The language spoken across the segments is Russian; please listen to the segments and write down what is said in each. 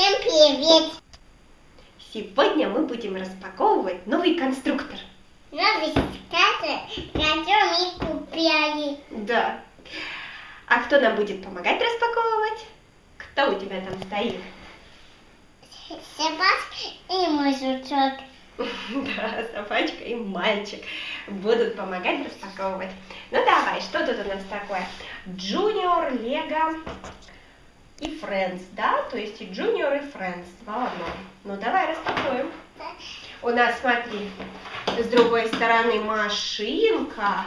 Всем привет! Сегодня мы будем распаковывать новый конструктор. Новый скатер, который мы купили. Да. А кто нам будет помогать распаковывать? Кто у тебя там стоит? Собачка и мой жучок. Да, собачка и мальчик будут помогать распаковывать. Ну давай, что тут у нас такое? Junior, Lego и Friends, да? То есть и Junior, и Friends, два в одном. Ну давай распакуем. У нас, смотри, с другой стороны машинка.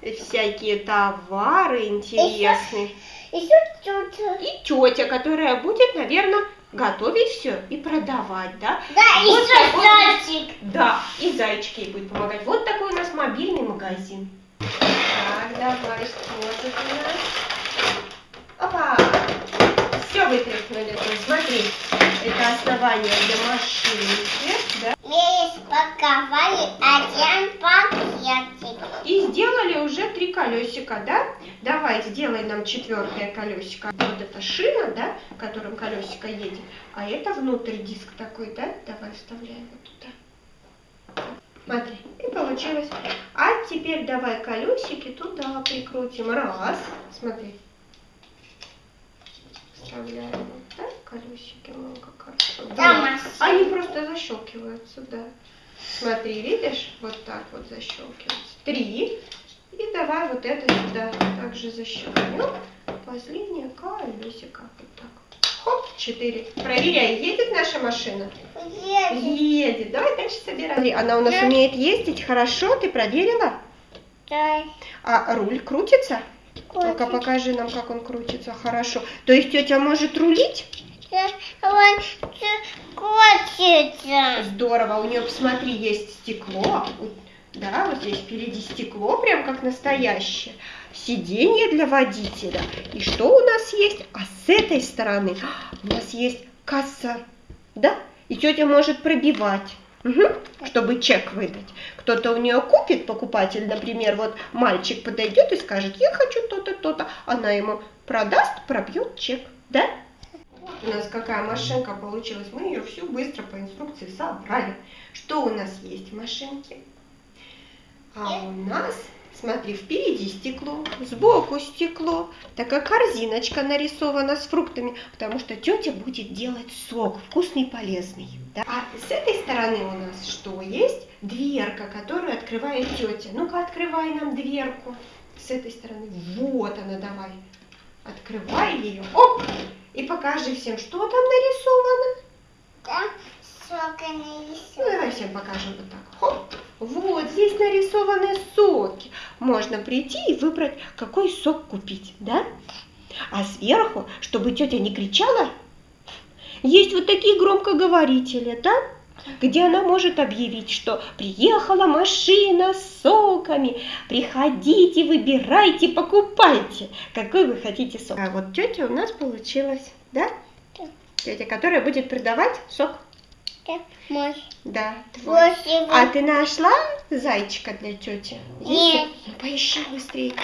И всякие товары интересные. Еще тут. И тетя, которая будет, наверное, готовить все и продавать, да? Да, Вот еще такой- зайчик. Да, и зайчики ей будет помогать. Вот такой у нас мобильный магазин. Так, давай, что тут у нас? Опа! Все вытряхнули. тут. Смотри, это основание для машинки, да? Мы распаковали один пакетик. И сделали уже три колесика, да? Давай, сделай нам четвертое колесико. Вот это шина, да, которым колесико едет. А это внутрь диск такой, да? Давай вставляем вот туда. Смотри, и получилось. А теперь давай колесики туда прикрутим. Раз, смотри. Вставляем вот так колесики, ну как хорошо. Да. Они просто защелкиваются, да. Смотри, видишь, вот так вот защелкиваются. Три. И давай вот это сюда также защелкнем. Последнее колесико. Вот так. Хоп, четыре. Проверяй, едет наша машина? Едет. Едет. Давай дальше собирай. Смотри, она у нас умеет ездить хорошо, ты проверила? Да. А руль крутится? Ну-ка, Крутится. покажи нам, как он крутится. Хорошо. То есть тетя может рулить? Он хочется. Здорово. У нее, посмотри, есть стекло. Да, вот здесь впереди стекло, прям как настоящее. Сиденье для водителя. И что у нас есть? А с этой стороны у нас есть касса. Да? И тетя может пробивать. Мгм, чтобы чек выдать. Кто-то у нее купит, покупатель, например, вот мальчик подойдет и скажет, я хочу то-то, то-то. Она ему продаст, пробьет чек. Да? У нас какая машинка получилась. Мы ее всю быстро по инструкции собрали. Что у нас есть в машинке? А у нас, смотри, впереди стекло, сбоку стекло. Такая корзиночка нарисована с фруктами, потому что тетя будет делать сок, вкусный и полезный. да. А с этой стороны у нас что есть? Дверка, которую открывает тетя. Ну-ка, открывай нам дверку. С этой стороны. Вот она, давай. Открывай ее. Оп! И покажи всем, что там нарисовано. Там сока Ну, нарисован. давай всем покажем вот так. Хоп. Вот, здесь нарисованы соки. Можно прийти и выбрать, какой сок купить, да? А сверху, чтобы тетя не кричала, есть вот такие громкоговорители, да? Где она может объявить, что приехала машина с соками, приходите, выбирайте, покупайте, какой вы хотите сок. А вот тетя у нас получилась, да? Да. Тетя, которая будет продавать сок. Да, мой. Да, твой. Спасибо. А ты нашла зайчика для тети? Нет. Ну, поищи быстрее.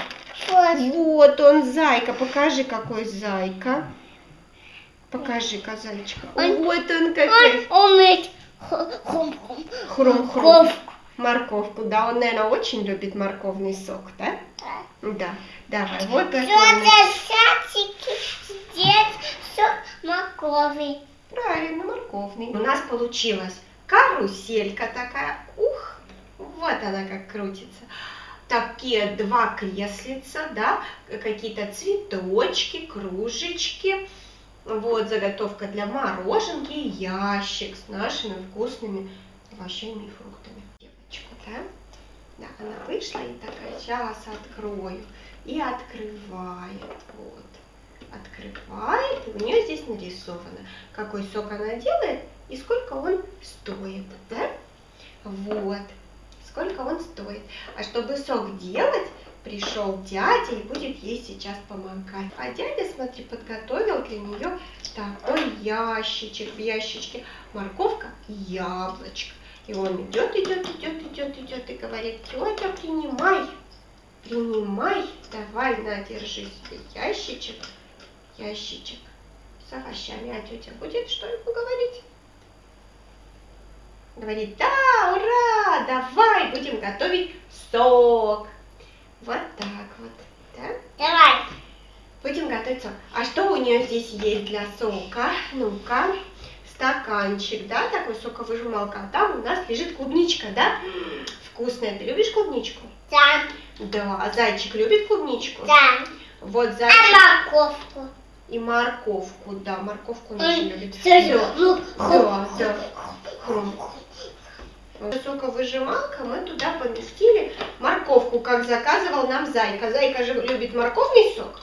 Вот. Вот он, зайка. Покажи, какой зайка. Покажи-ка зайчика. Он- Вот он какой. Он умеет хум-хум. Хрум-хрум. Морковку. Да. Он, наверное, очень любит морковный сок, да? Да. Давай, вот он. Тетя Сятики здесь все моркови. Правильно, морковный. У нас получилась каруселька такая. Ух, вот она как крутится. Такие два креслица, да, какие-то цветочки, кружечки. Вот заготовка для мороженки ящик с нашими вкусными овощами и фруктами. Девочку, да? Да, она вышла и такая, сейчас открою. И открывает, вот открывает, и у нее здесь нарисовано, какой сок она делает и сколько он стоит, да? Вот, сколько он стоит. А чтобы сок делать, пришел дядя и будет ей сейчас помогать. А дядя, смотри, подготовил для нее такой ящичек. В ящичке морковка и яблочко. И он идет, идет, идет, идет, идет и говорит, тетя, принимай, принимай, давай, на, держи себе ящичек, ящичек. с овощами. А тетя будет что ему говорить? Говорит, да, ура, давай будем готовить сок. Вот так вот, да? Давай. Будем готовить сок. А что у нее здесь есть для сока? Ну-ка, стаканчик, да, такой соковыжималка. А там у нас лежит клубничка, да? Вкусная. Ты любишь клубничку? Да. Да. А зайчик любит клубничку? Да. Вот А зайчик морковку? И морковку, да, морковку тоже любит. Да. ну, Да, да. Хрум. Соковыжималка, мы туда поместили морковку, как заказывал нам Зайка. Зайка же любит морковный сок.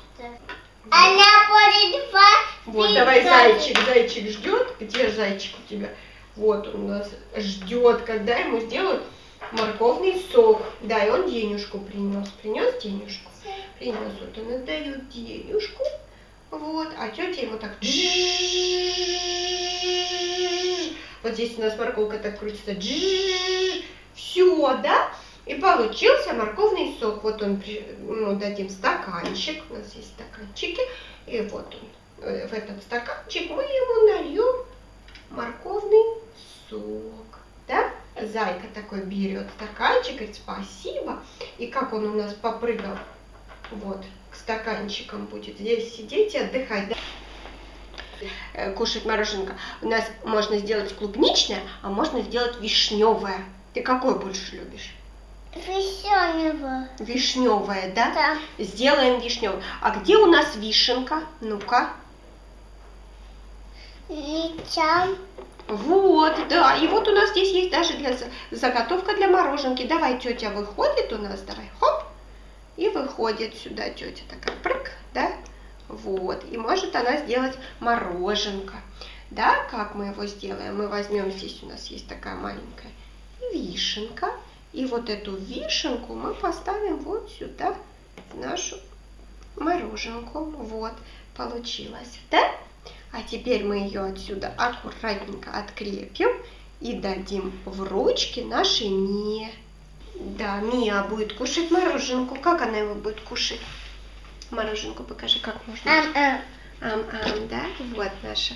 Она будет два. Вот, давай, зайчик, зайчик ждет. Где зайчик у тебя? Вот он у нас ждет, когда ему сделают морковный сок. Да, и он денежку принес. Принес денежку? Принес. Вот он отдает денежку. Вот, а тетя ему так вот здесь у нас морковка так крутится. Все, да? И получился морковный сок. Вот он, ну, дадим стаканчик. У нас есть стаканчики. И вот он. В этот стаканчик мы ему нальем морковный сок. Да? Зайка такой берет стаканчик, говорит, спасибо. И как он у нас попрыгал, вот, к стаканчикам будет здесь сидеть и отдыхать. да? Э, Кушать мороженка. У нас можно сделать клубничное, а можно сделать вишневое. Ты какое больше любишь? Вишеневого. Вишневое, да? Да. Сделаем вишневое. А где у нас вишенка? Ну-ка. Ничем. Вот, да. И вот у нас здесь есть даже для за- заготовка для мороженки. Давай, тетя выходит у нас, давай, хоп. И выходит сюда тетя такая, прыг, да? Вот. И может она сделать мороженка. Да, как мы его сделаем? Мы возьмем, здесь у нас есть такая маленькая вишенка. И вот эту вишенку мы поставим вот сюда, в нашу мороженку. Вот, получилось, да? А теперь мы ее отсюда аккуратненько открепим и дадим в ручки нашей Мие. Да, Мия будет кушать мороженку. Как она его будет кушать? Мороженку покажи, как можно. Ам-ам. Ам-ам, да? Вот наша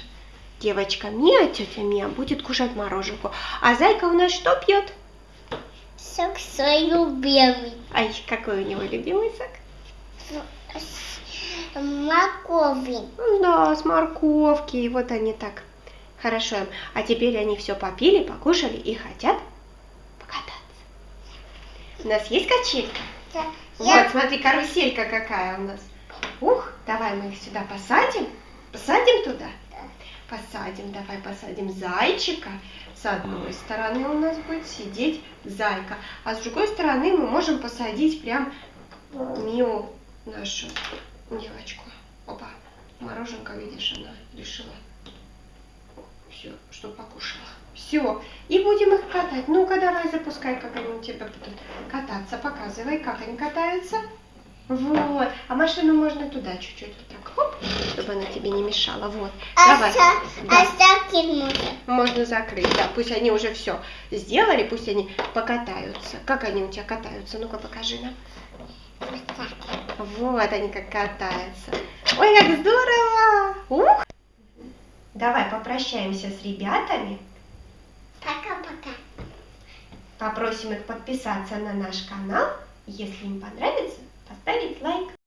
девочка Мия, тетя Мия, будет кушать мороженку. А зайка у нас что пьет? Сок свой любимый. Ай, какой у него любимый сок? Морковный. Да, с морковки. И вот они так хорошо. А теперь они все попили, покушали и хотят. У нас есть качелька? Да. Вот, Я смотри, каруселька какая у нас. Ух, давай мы их сюда посадим. Посадим туда? Посадим, давай посадим зайчика. С одной стороны у нас будет сидеть зайка, а с другой стороны мы можем посадить прям Мию, нашу девочку. Опа, мороженка, видишь, она решила все, что покушала. Все, и будем их катать. Ну-ка, давай запускай, как они у тебя будут кататься. Показывай, как они катаются. Вот. А машину можно туда чуть-чуть вот так, хоп, чтобы она тебе не мешала. Вот. Давай. оста- Да. оставить можно. Можно закрыть, да. Пусть они уже все сделали, пусть они покатаются. Как они у тебя катаются? Ну-ка, покажи нам. Вот они как катаются. Ой, как здорово! Ух! Давай попрощаемся с ребятами. Попросим их подписаться на наш канал. Если им понравится, поставить лайк.